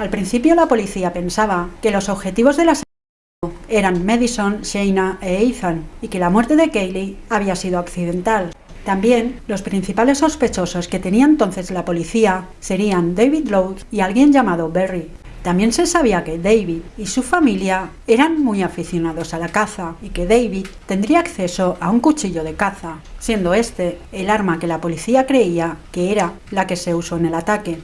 Al principio la policía pensaba que los objetivos del asesinato eran Madison, Shayna e Ethan y que la muerte de Kaylee había sido accidental. También los principales sospechosos que tenía entonces la policía serían David Lowe y alguien llamado Berry. También se sabía que David y su familia eran muy aficionados a la caza y que David tendría acceso a un cuchillo de caza, siendo este el arma que la policía creía que era la que se usó en el ataque.